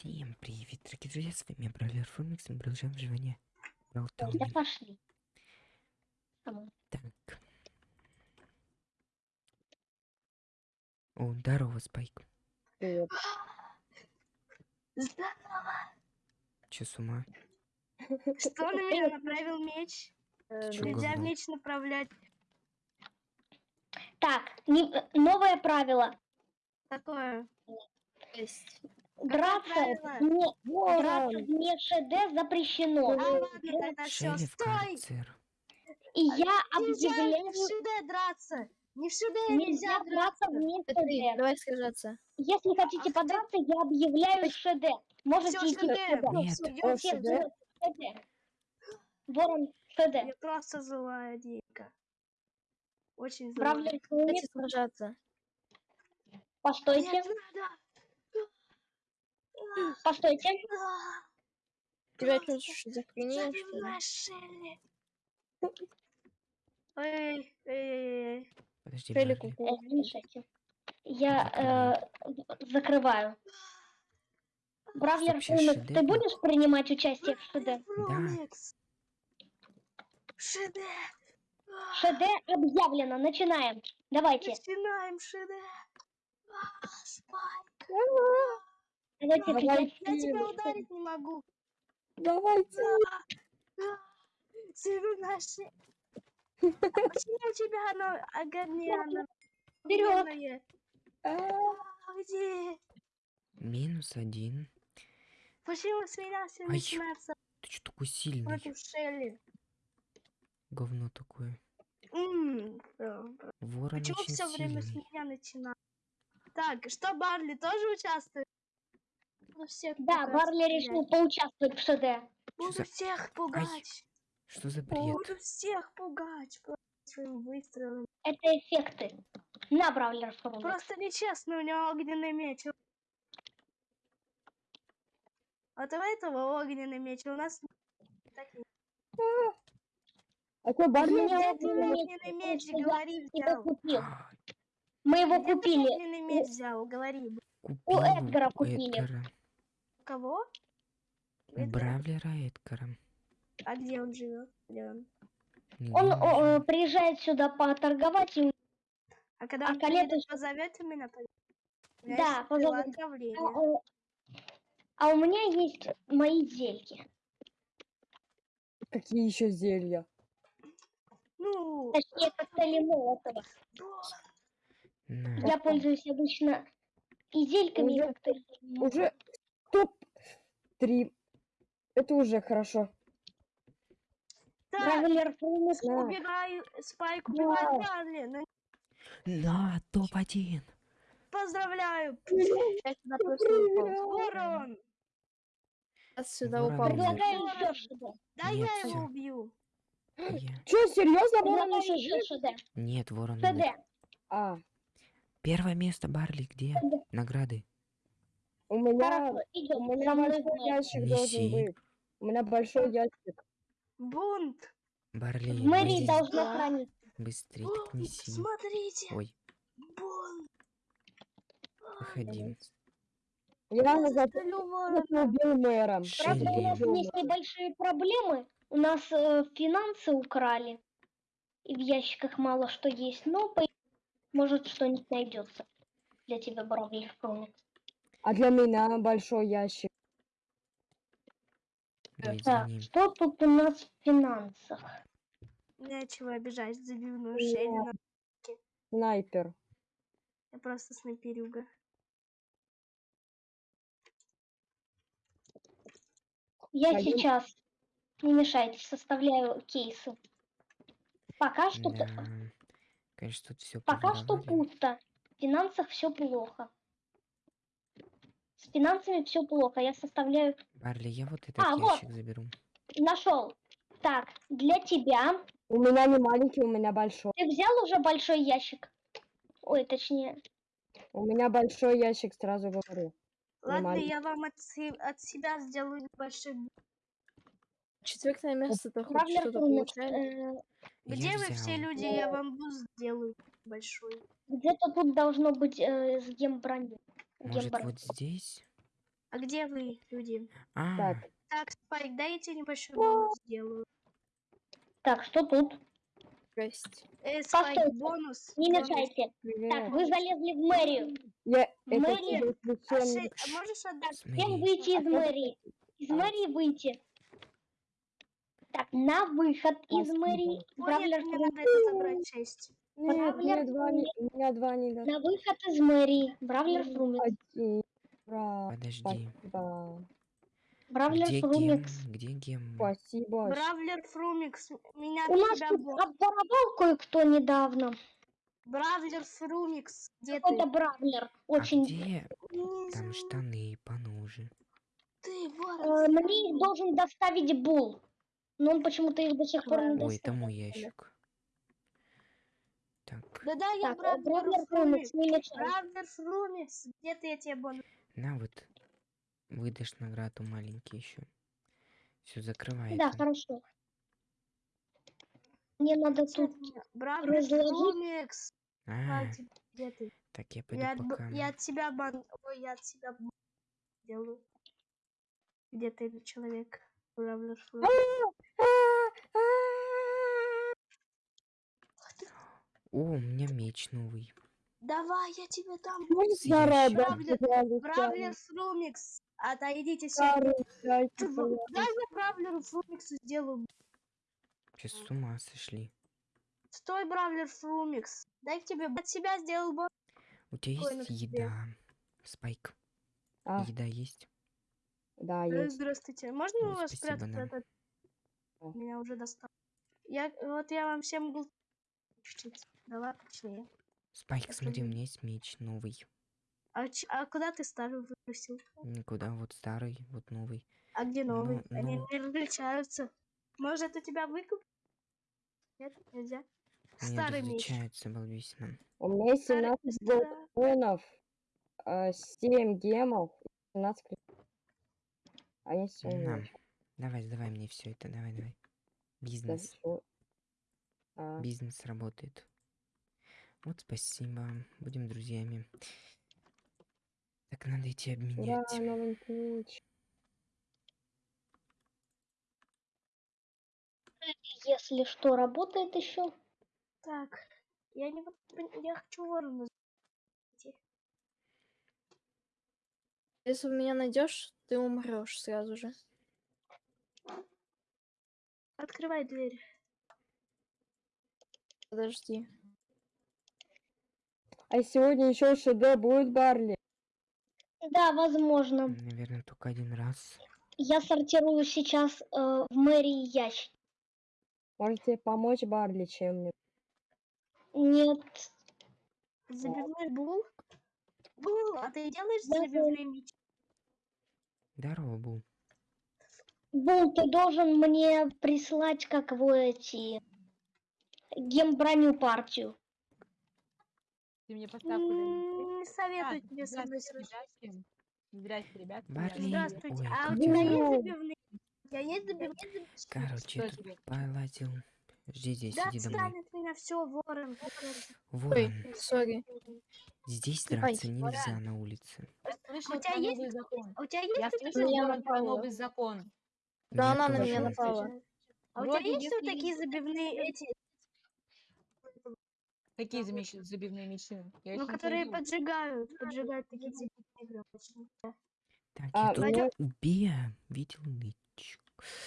Всем привет, дорогие друзья, с вами Бравлер Фомикс, мы продолжаем выживание в Да пошли. Так. О, здорово, Спайк. Привет. Здорово. Че с ума? Что на меня направил меч? Э, Нельзя меч направлять. Так, не- э, новое правило. Такое. Драться вне, драться вне ШД запрещено. А ладно, тогда все. Стой! И я объявляю, в ШД драться. Не в ШД нельзя нельзя драться вне ШД. давай сражаться. Если хотите подраться, я объявляю ШД. Можете идти в ШД. ШД. Нет. ШД? ворон, ШД. Я просто злая Дика. Очень злая. Давайте сражаться. постойте, Нет, надо. Постойте. Тебя что. Эй, эй, эй, эй. Подожди, Шелли. Э. Я э, закрываю. Бравлер ты будешь принимать участие в ШД? Фромикс. ШД. ШД объявлено, начинаем. Давайте. Начинаем ШД. Спайк. Давайте Давай. опять. Я тебя ударить не могу. Давайте. Севинаши. Почему у тебя оно огонено? Вперед! Где? Минус один. Почему с меня все начинается Ты что такой сильный? против Шелли? Говно такое. Ворон Почему все время с меня начинает? Так, что Барли тоже участвует? Буду всех Да, пугать, Барли решил поучаствовать в ШД. Буду за- всех пугать. Что за бред? Буду всех пугать своим выстрелом. Это эффекты. На, Бравлер Феникс. Просто нечестно, у него огненный меч. Вот у этого огненный меч, у нас такие. А что, Барли? меня Где огненный меч, я говори, взял. купил. Мы его купили. огненный меч взял, говори. Купил Эдгара у купили. Эдгара. У кого? У Бравлера Эдгара. А где он живет? Где он? Он не о, э, приезжает сюда поторговать и А когда А он приедет, позовете меня? У Да, отравления. А, э, А у меня есть мои зельки. Какие еще зелья? Ну, Точнее, коктейли Молотова. Я пользуюсь обычно и зельками, и Уже- коктейлями. Уже топ-3. Это уже хорошо. так, Феникс. Да. Спайк, Барли. Ну, На, топ-1. Поздравляю. Ворон. Я сюда Ворон упал. Предлагаю. Да я его убью. Че, серьезно, Ворон еще жив? Нет, ворон. А, Первое место, Барли, где? Награды. У меня, Хорошо, у меня большой ящик Неси. должен быть. У меня большой ящик. Бунт. Барли, В должно Да. хранить. быстрее так неси. смотрите. Ой, Бунт. выходи. Я за Застрелю ворона. это убил мэра. Правда, у нас есть небольшие проблемы. У нас э, финансы украли. И в ящиках мало что есть. Но, по... может, что-нибудь найдется для тебя, Бравлер Феникс. А для меня большой ящик. Так, что тут у нас в финансах? Нечего обижать забивную на- Снайпер. Я просто снайперюга. Я Пойдем. сейчас, не мешайте, составляю кейсы. Пока что, Да. Конечно, тут все пока что пусто. В финансах все плохо. С финансами все плохо. Я составляю. Барли, я вот этот А, вот. ящик заберу. Нашел. Так, для тебя. У меня не маленький, у меня большой. Ты взял уже большой ящик? Ой, точнее. У меня большой ящик, сразу говорю. Ладно, я вам от, от себя сделаю небольшой. Четвертое место-то хоть Бравлер что-то получает. э, Где вы все люди? Я вам буст сделаю большой. где-то тут должно быть э, с гемброней. Может, Гемброни. вот здесь? А где вы, люди? А, Так, Так, Спайк, дай я тебе небольшой бонус сделаю. Так, что тут? жесть. Э, Спайк, Постойте, бонус. Не бонус. мешайте. Так, вы залезли в мэрию. Я это Мэри, тебе А ши- а можешь отдать? Всем выйти из А мэрии. Из А. мэрии выйти. Так, на выход из мэрии. О, нет, Бравлер мне надо это забрать честь. Нет, два не, у меня два не до- На выход из мэрии. Бравлер Фрумикс. Один. Ура, Подожди. Спасибо. Бравлер Где гем? Фрумикс. Где гем? Спасибо. Бравлер Фрумикс, меня У нас тут бон- обворовал кое-кто недавно. Бравлер Фрумикс, где ты? Какой-то Бравлер. А Очень... где Не там штаны понуже? Ты, вор. Э, Мне их должен доставить Бул. Но он почему-то их до сих пор не Ой, доставил. это мой ящик. Так, Да-да, я Бравлер мешай. Бравлер Фрумикс, где ты, я тебе бонус? на вот. Выдашь награду маленький еще. Все, закрывай Да, это. хорошо. Мне надо тут... Бравлер. Фрумикс. А, где ты? так я пойду Я от, пока. я от тебя бан... Ой, я от тебя делаю. Где ты, человек? Бравлер Фрумикс. О, у меня меч новый. Давай, я тебе рада, Бравлер-? Бравлер Фрумикс. Отойдите пожалуйста. Дай я Бравлеру Фрумиксу сделаю. Сейчас с ума сошли. Стой, Бравлер Фрумикс. Дай к тебе от себя сделал бонус. У тебя есть себе. еда? Спайк. А, Еда есть? да, Э, есть. Здравствуйте. Можно Ой, у вас спрятать да. этот? О. Меня уже достал. Я, вот я вам всем был Давай, точнее. Спайк, смотри, у меня есть меч новый. А, ч- а куда ты старый выбросил? Никуда, вот старый, вот новый. А где Ну, новый? Они ну. не различаются. Может, у тебя выкуп? Нет, нельзя. Они Старый меч. различаются, балбесина. У меня есть Старый- 17 ста- воинов, 7 гемов, 17 крит- Они все На, давай, давай мне все это, давай, давай. Бизнес. А, Бизнес работает. Вот спасибо. Будем друзьями. Так надо идти обменять. новенький меч. Если что, работает еще. Так, я не я хочу ворона. Если меня найдешь, ты умрешь сразу же. Открывай дверь. Подожди. А сегодня еще ШД будет Барли. Да, возможно. Наверное, только один раз. Я сортирую сейчас э, в мэрии ящик. Можете помочь Барли чем-нибудь? Нет, Забивной бул. Бул, а ты делаешь Я забивной меч? Здорово, Бу. Бул, ты должен мне прислать, как вы эти гемброню партию. Ты мне поставь куда-нибудь. Не советую тебе со мной сражаться. Здрасте. Барли, Здравствуйте. ой, А у тебя есть забивные? У тебя есть забивные? Короче, Что тут тебе? полазил. Жди здесь, Да иди домой. отстанет меня все, ворон. ворон. Ворон, сори. здесь Ай, драться нельзя на улице. Я слышала У тебя есть- закон. А у тебя есть Я меня Ворон, про новый закон. Да она на меня напала. А у тебя есть вот такие забивные эти, Какие замещ- забивные мечи? Я ну, не которые следила. поджигают, поджигают такие забивные обычно. Так, А, я тут Надя- видел нычек.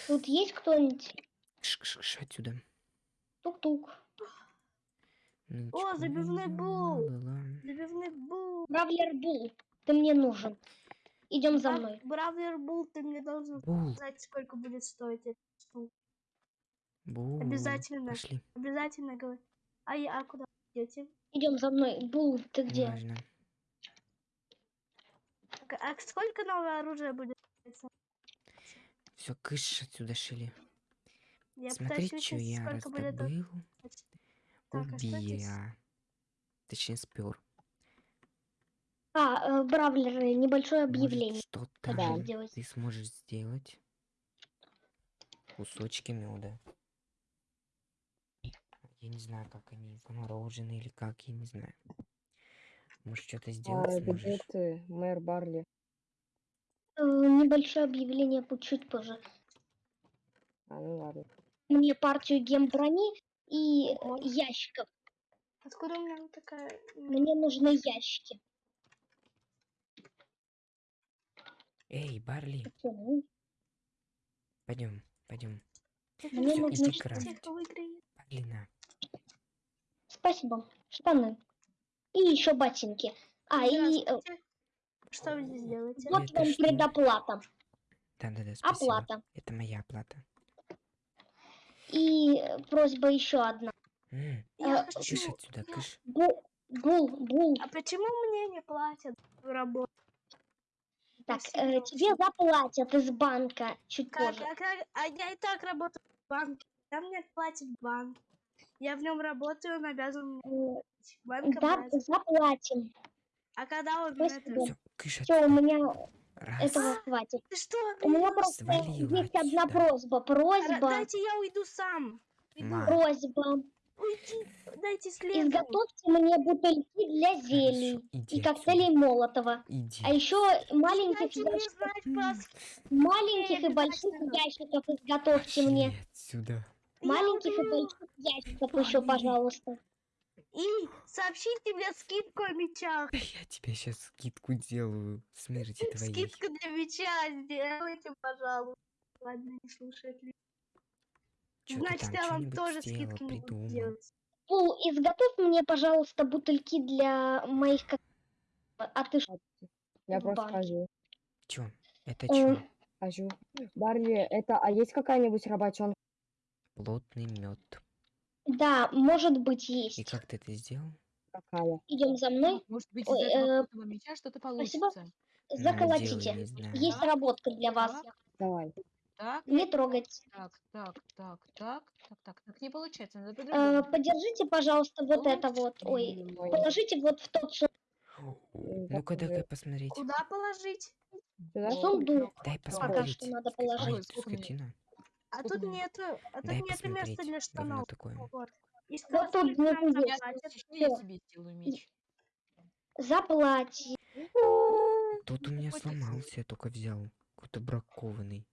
Тут есть кто-нибудь? Шш, отсюда. Тук-тук. Нычку, забивной бул. ла-ла-ла. Забивный бул. Бравлер Бул, ты мне нужен. Идем за мной. Бравлер бул, ты мне должен Бул, сказать, сколько будет стоить эта штука. бул. Обязательно. Пошли. Обязательно говори. А я а куда идете? Идем за мной. Бул, ты где? К- А сколько новое оружие будет? Все, кыш отсюда шили. Я Смотри, пытаюсь что я раздобыл. Так, а? Убия. Точнее, спер. А, э, Бравлер, небольшое объявление. Что Да. ты сможешь сделать? Кусочки меда. Я не знаю, как они заморожены или как, я не знаю. Может, что-то А, сделать где сможешь? ты, мэр Барли? Э, э, небольшое объявление будет чуть позже. А, ну ладно. Мне партию гемброни и Ого. ящиков. Откуда у меня такая... Мне нужны ящики. Эй, Барли, Почему? пойдем, пойдем. Мне выиграет. Барли, на. Спасибо. Штаны. И еще ботинки. А, и э. Что вы здесь делаете? вот Это вам что? предоплата. Да-да-да, спасибо. Оплата. Это моя оплата. И э, просьба еще одна. М, Я э, хочу... Кыш отсюда, кыш. Бул, бул, бул. А почему мне не платят в работу? Так, э, тебе заплатят из банка чуть Как, позже. а, как- а я и так работаю в банке. Там мне платит банк. Я в нем работаю, он обязан мне платить. Банк Да, обязан. заплатим. А когда он спасибо. это... Все, у меня Раз. этого хватит. Ты что? У меня просто Свалила есть одна просьба. Просьба, Дайте я уйду сам. Ма. просьба. Уйди. Дайте следу. Изготовьте мне бутыльки для зелий Хорошо, иди и отсюда. коктейлей Молотова. Иди. А еще маленьких ящиков, знать маленьких и больших ящиков изготовьте Пошли мне. отсюда. Я Маленьких и уйду. больших ящиков еще, пожалуйста. И сообщите мне скидку о мечах. Да я тебе сейчас скидку делаю. Смерти твоей. Скидку для меча сделайте, пожалуйста. Ладно, не слушает ли. Значит, там я вам тоже сделала, скидку не буду делать. Пул, изготовь мне, пожалуйста, бутыльки для моих А ты что? Я просто хожу. Чё? Это Э, чё? Хожу. Барли, это, а есть какая-нибудь работенка? Плотный мед. Да, может быть, И есть. как ты это сделал? Какая? Идем за мной. Может быть, Ой, из этого э, меча что-то спасибо. получится. Ну, Заколотите. знаю. Есть Так, работка для вас. так. Давай. Так, Не трогайте. так, так, так, так, так, так, так, не получается, надо Э, подержите, пожалуйста, вот это вот. Ой, М, Ой, положите вот в тот су- Ну-ка, покажи. дай посмотреть. Куда положить? Сюда? сундук. Дай Пока посмотреть. что надо положить. ты скотина. А тут нету, а тут Дай нету места посмотреть. для Говно штанов. такое. Вот. И Вот сказали, тут нам внизу Я, сделаю меч. Заплатить. Тут у меня сломался, я только взял. Какой-то бракованный.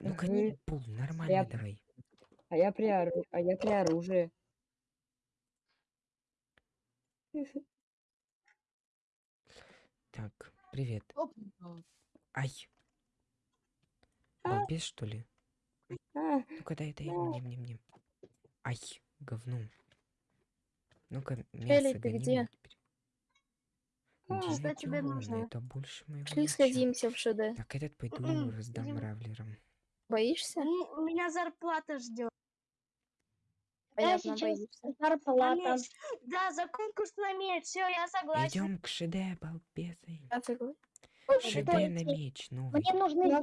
Ну-ка, Мгм. не пул, нормально Я- давай. А я при, ору- а я при оружии. Так, привет. Оп, Ай. А. Балбес, что ли? А, Ну-ка, дай, дай, Да. мне, мне, мне. Ай, говно. Ну-ка, Элли, мясо ты гони где? А, что тебе нужно? Это больше моего Шли меча. сходимся в ШД. Так, этот пойду М-м, раздам идём. равлерам. Боишься? У меня зарплата ждет. Понятно, сейчас боишься. зарплата. Да, за конкурс на меч. Все, я согласен. Идем к ШД, балбесы. Я согласна. ШД на меч новый. Мне нужны нам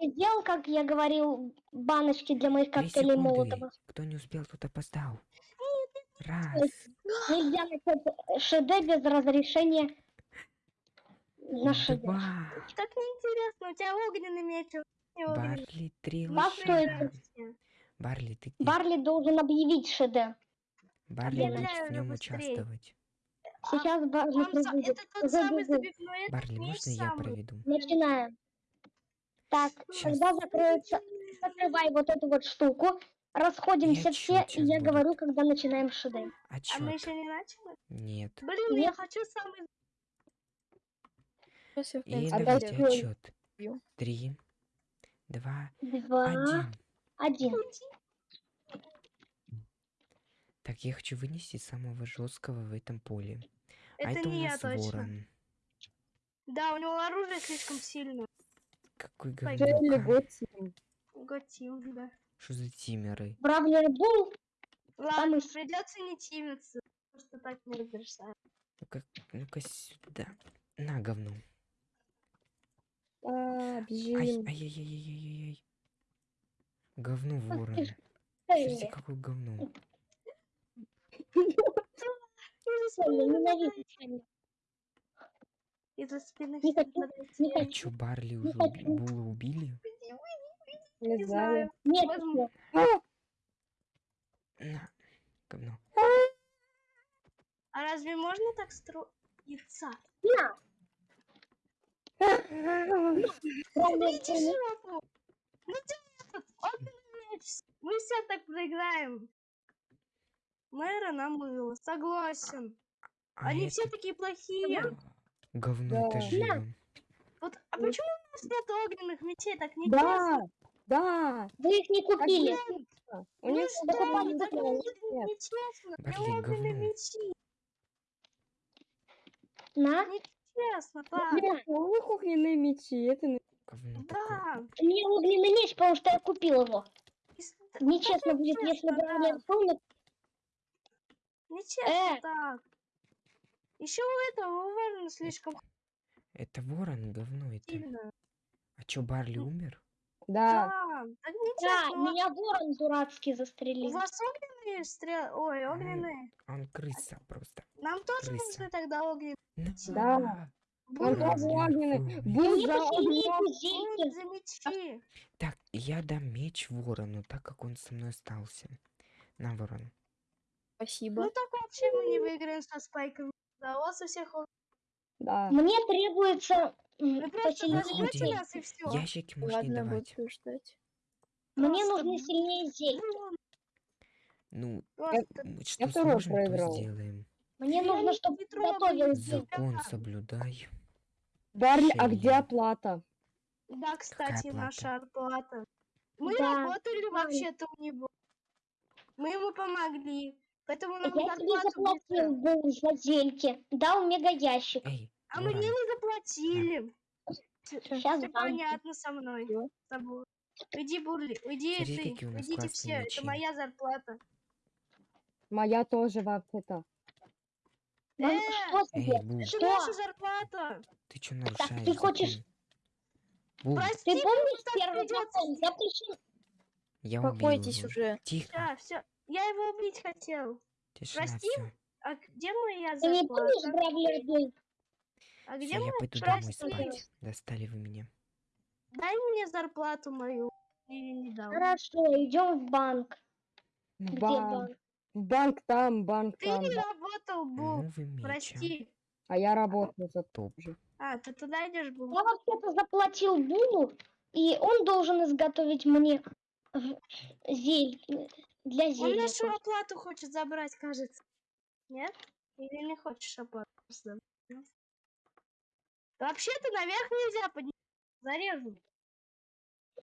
сделал, как я говорил, баночки для моих коктейлей. Молотова? Кто не успел, тот опоздал. Раз. Нельзя начать ШД без разрешения на ШД. Два. Так неинтересно. У тебя огненный меч. Барли, три Во что это? лоша. Барли, ты? Барли должен объявить ШД. Барли будет в нем участвовать. Сейчас Барли проведет. Барли, можно я проведу? Начинаем. Так, Щас. когда закроется, закрывай вот эту вот штуку. Расходимся Я все, и я будет? говорю, когда начинаем ШД. А мы Отчет. еще не начали? Нет. Блин, я Нет. хочу самый... Сейчас я, И давайте отчет. Три, два, Два, один. один. Так, я хочу вынести самого жесткого в этом поле. а Это это у не я нас точно. ворон. Да, у него оружие слишком сильное. Какой говнюка. Готим. Готим, да. Что за тимеры? Бравлер Бул. Ладно, Самый- придется не тимиться. Просто так не разрешаю. Ну-ка, ну-ка сюда. На, говно. А, Ай, бежим. ай-яй-яй-яй-яй. Говно ворон. Смотрите, какое говно. Ненавижу. Из-за спины Не хочу, не хочу. Чё, Барли уже уби- Була убили? Не Не знаю. Нет, Возможно. всё. На, говно. А разве можно так строиться? На. Не- жопу. Ну ты этот. Мы все так проиграем. Мэра намыла, согласен. А Они это все такие плохие. Говно это Да. живем. Вот, а почему у нас нет огненных мечей? Так не Да, да. Вы их не купили. У Ну них что, покупали так Нет. нечестно. Блин, говно. мечи? На. Нечестно, так. На. У них огненные мечи, это Говно. Да. У меня огненный меч, потому что я купил его. Нечестно будет, если Бравлер да. Тонет. Нечестно Э. так. Еще у этого у Верна слишком Это ворон, говно это. сильно. А чё, Барли умер? Да, Да, так Да. У меня ворон дурацкий У застрелил. вас огненные стрел... Ой, огненные. Он крыса просто. Нам тоже крыса. нужны тогда огненные. Да. Он Будут тоже Бравлер, огненный. Мне за за мечи. Так, я дам меч ворону, так как он со мной остался. На, ворон. Спасибо. Ну так вообще мы не выиграем со спайками. У у всех ог- Да. Мне требуется Вы просто нас и все. Ящики можно не Ладно, давать. буду ждать. Мне Просто нужны сильнее зельки. Ну, Просто м, что второй сможем, то сделаем. Мне Я нужно, чтобы трогаю готовил. Закон соблюдай. Барли, а где оплата? Да, кстати, плата? наша оплата. Мы Да, работали вообще-то у него. Мы ему помогли. Поэтому нам Я тебе заплатил был за зельки. Дал мега ящик. Эй, А мне ворон, не заплатили. Сейчас Все понятно со мной. С тобой. Уйди, Бурли, уйди Смотри, ты. Уйдите все, мечи. это моя зарплата. Моя тоже вообще-то. Мам, Э, что эй? Бу, Это Что? наша зарплата. ты чё нарушаешь ты хочешь- Прости, Ты помнишь так первый закон? Запрещен. я Успокойтесь уже. Тихо, все, все. Я его убить хотел. тишина, прости, все. А где моя Ты не зарплата? Бравлер был? А где Все, я пойду Прости. домой спать. Достали вы меня. Дай мне зарплату мою. Или не дал. Хорошо, идем в банк. Где банк. банк? Банк там, банк Ты там. не работал, меч, а? Прости. А я работаю за Топ. А, ты туда идешь, Бу? Я вообще-то заплатил Булу, и он должен изготовить мне зель для Он зелья. нашу оплату хочет забрать, кажется. Нет? Или не хочешь оплату? Вообще-то наверх нельзя подниматься. Зарежу.